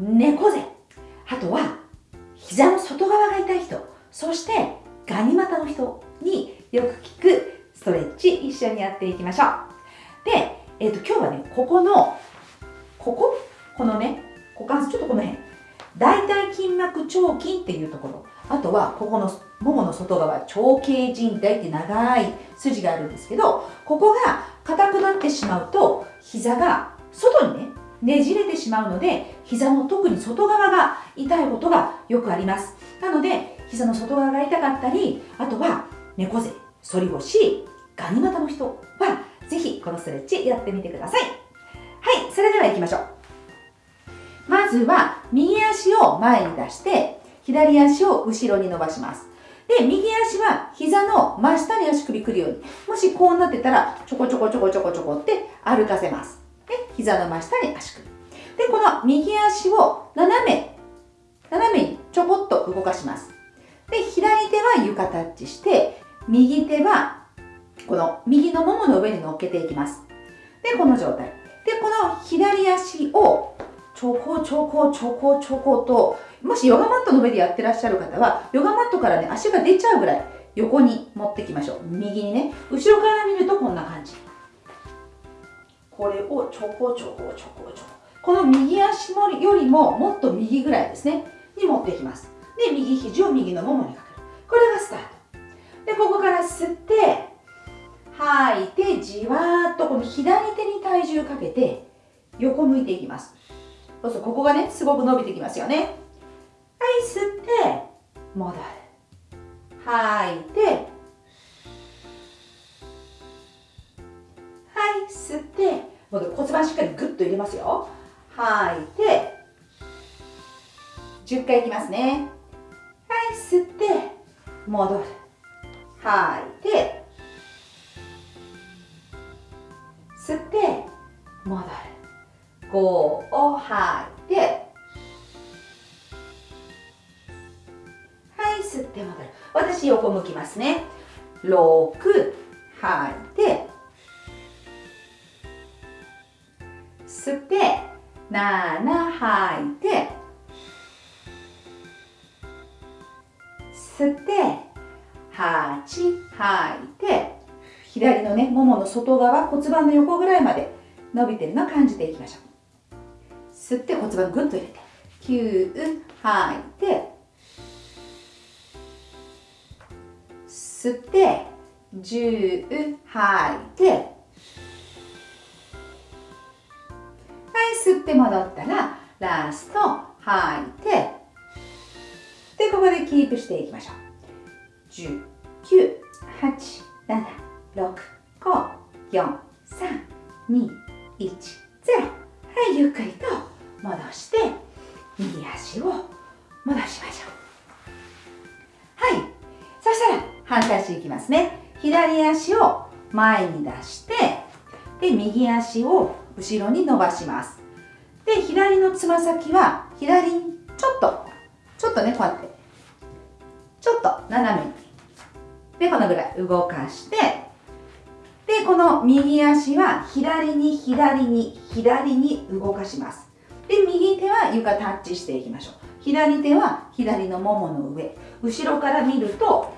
猫背。あとは膝の外側が痛い人。そしてガニ股の人によく効くストレッチ一緒にやっていきましょう。で、えーと、今日はねここのここ？このね股関節ちょっとこの辺。大腿筋膜腸筋っていうところ。あとはここのももの外側腸径靭帯って長い筋があるんですけどここが硬くなってしまうと膝が外にねねじれてしまうので膝の特に外側が痛いことがよくありますなので膝の外側が痛かったりあとは猫背反り腰ガニ股の人はぜひこのストレッチやってみてくださいはいそれでは行きましょうまずは右足を前に出して左足を後ろに伸ばしますで、右足は膝の真下に足首くるように。もしこうなってたら、ちょこちょこちょこちょこちょこって歩かせます。膝の真下に足首。で、この右足を斜め、斜めにちょこっと動かします。で、左手は床タッチして、右手はこの右のももの上に乗っけていきます。で、この状態。で、この左足をちょこちょこちょこちょこともしヨガマットの上でやってらっしゃる方はヨガマットからね足が出ちゃうぐらい横に持ってきましょう右にね後ろから見るとこんな感じこれをちょこちょこちょこちょこ。この右足よりももっと右ぐらいですね。に持っていきます。で右肘を右のももにかける。これがスタート。でここから吸って吐いてじわーっとこの左手に体重かけて横向いていきます。そうするとここがねすごく伸びてきますよね。はい吸って戻る。吐いてはい吸って戻る骨盤しっかりグッと入れますよ。吐い。て10回いきますね。はい吸って戻る。吐い。て吸って戻る。5を吐い。てはい吸って戻る。私横向きますね。6吐い。て吸って7吐いて吸って8吐いて左のねももの外側骨盤の横ぐらいまで伸びてるのを感じていきましょう。吸って骨盤ぐっと入れて9吐いて吸って10吐いて吸って戻ったらラスト吐いてでここでキープしていきましょう。10 9 8 7 6 5 4 3 2 1 0はいゆっくりと戻して右足を戻しましょう。はいそしたら反対足いきますね。左足を前に出してで右足を後ろに伸ばします。で左のつま先は左にちょっとちょっとねこうやって。ちょっと斜めに。でこのぐらい動かして。でこの右足は左に左に左に動かします。で右手は床タッチしていきましょう。左手は左のももの上。後ろから見ると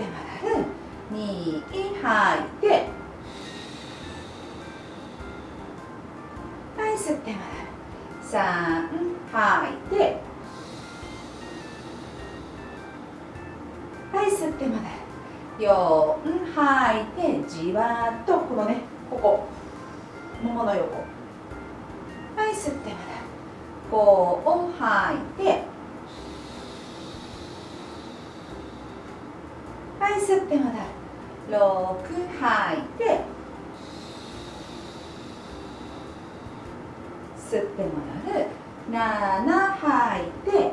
はい。吸って戻る2吐いてはい吸って戻る3吐いてはい吸って戻る4吐いてじわっとこのねここ。ももの横。はい吸って戻る5を吐いてはい吸って戻る6吐いて。吸って戻る。7吐いて。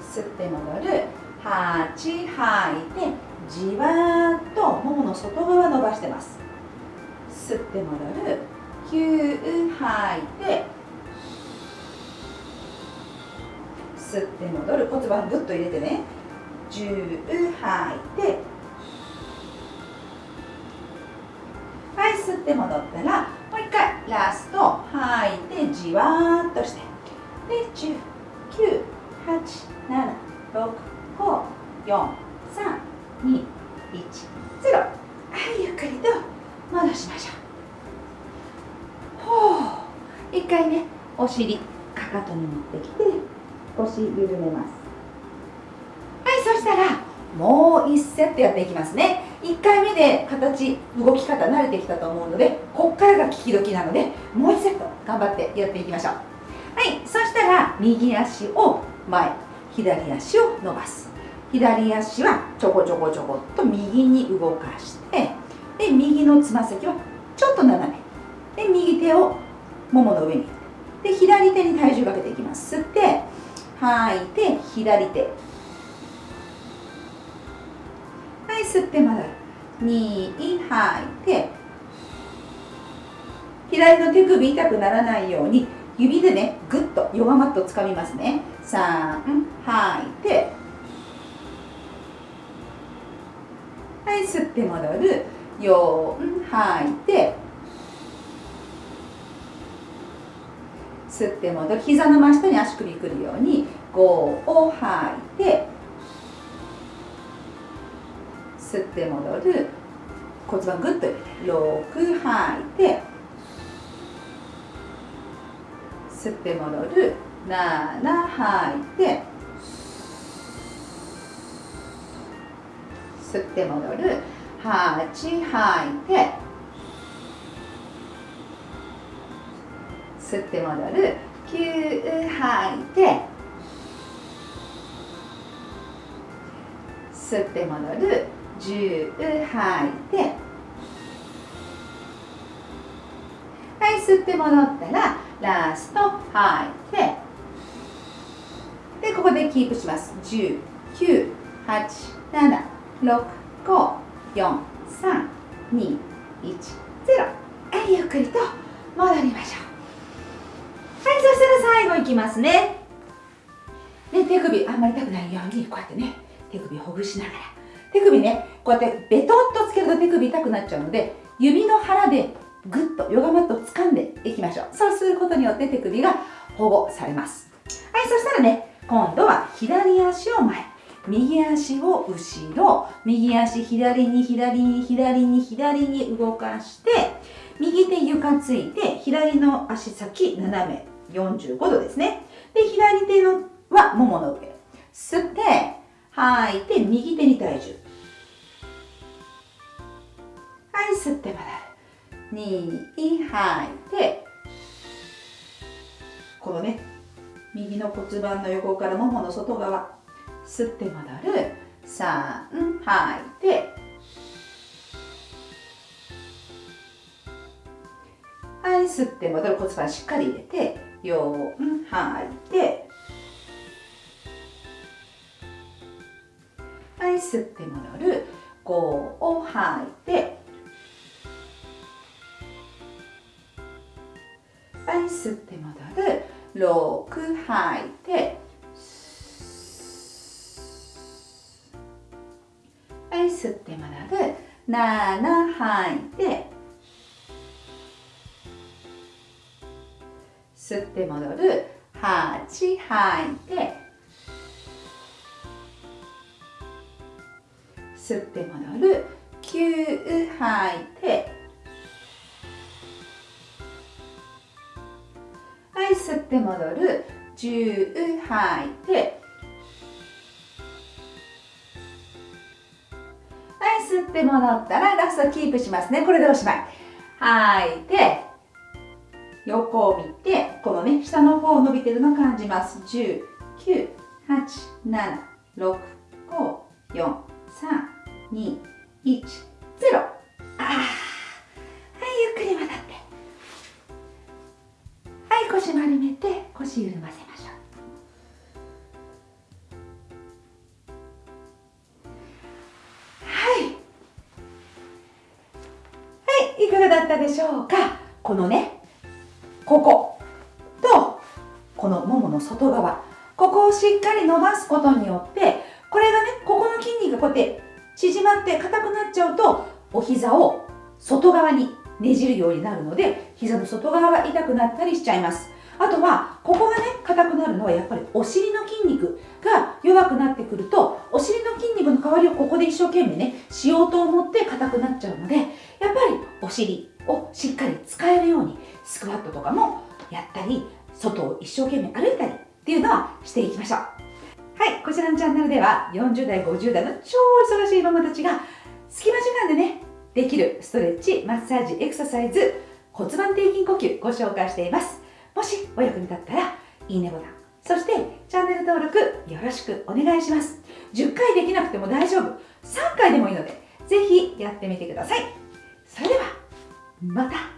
吸って戻る。8吐いて。じわっとももの外側伸ばしてます。吸って戻る。9吐いて。吸って戻る骨盤ぐっと入れてね。10吐いて。はい吸って戻ったらもう一回ラスト吐いてじわーっとして。で10 9 8 7 6 5 4 3 2 1 0はいゆっくりと戻しましょう。ほう。一回ねお尻かかとに持ってきて。腰緩めます。はいそしたらもう1セットやっていきますね。1回目で形動き方慣れてきたと思うのでこっからが聞き時なのでもう1セット頑張ってやっていきましょう。はいそしたら右足を前左足を伸ばす。左足はちょこちょこちょこっと右に動かしてで右のつま先はちょっと斜め。で右手をももの上に。で左手に体重かけていきます。吸って吐い。て左手。はい吸って戻る。2吐い。て左の手首痛くならないように指でねぐっとヨガマットをつかみますね。3吐い。てはい吸って戻る。4吐い。て吸って戻る。膝の真下に足首くるように5を吐いて吸って戻る。骨盤ぐっと入れて6吐いて吸って戻る。7吐いて吸って戻る。8吐いて吸って戻る。9吐いて。吸って戻る。10吐いて。はい吸って戻ったらラスト吐いて。でここでキープします。10 9 8 7 6 5 4 3 2 1 0はいゆっくりと戻りましょう。したら最後いきますね。で手首あんまり痛くないようにこうやってね手首ほぐしながら。手首ねこうやってベトッとつけると手首痛くなっちゃうので指の腹でぐっとヨガマットを掴んでいきましょう。そうすることによって手首が保護されます。はいそしたらね今度は左足を前。右足を後ろ。右足左に左に左に左に動かして右手床ついて左の足先斜め。45度ですね。で左手のはももの上。吸って吐いて右手に体重。はい吸って戻る2吐いてこのね右の骨盤の横からももの外側。吸って戻る。3吐いて。はい吸って戻る。骨盤しっかり入れて。4吐いてはい吸って戻る5を吐いてはい吸って戻る6吐いてはい吸って戻る7吐いて吸って戻る。8吐いて。吸って戻る。9吐いて。はい吸って戻る。10吐いて。はい吸って戻ったらラストキープしますね。これでおしまい。吐いて。横を見てこのね下の方伸びてるの感じます。10 9 8 7 6 5 4 3 2 1 0あはいゆっくり戻って。はい腰丸めて腰緩ませましょう。はい。はいいかがだったでしょうか？このねこことこのももの外側ここをしっかり伸ばすことによってこれがねここの筋肉がこうやって縮まって硬くなっちゃうとお膝を外側にねじるようになるので膝の外側が痛くなったりしちゃいます。あとはここがね硬くなるのはやっぱりお尻の筋肉が弱くなってくるとお尻の筋肉の代わりをここで一生懸命ねしようと思って硬くなっちゃうのでやっぱりお尻をしっかり使えるようにスクワットとかもやったり外を一生懸命歩いたりっていうのはしていきましょう。はいこちらのチャンネルでは40代50代の超忙しいママたちが隙間時間でねできるストレッチマッサージエクササイズ骨盤底筋呼吸ご紹介しています。もしお役に立ったらいいねボタンそしてチャンネル登録よろしくお願いします。10回できなくても大丈夫。3回でもいいのでぜひやってみてください。それではまた。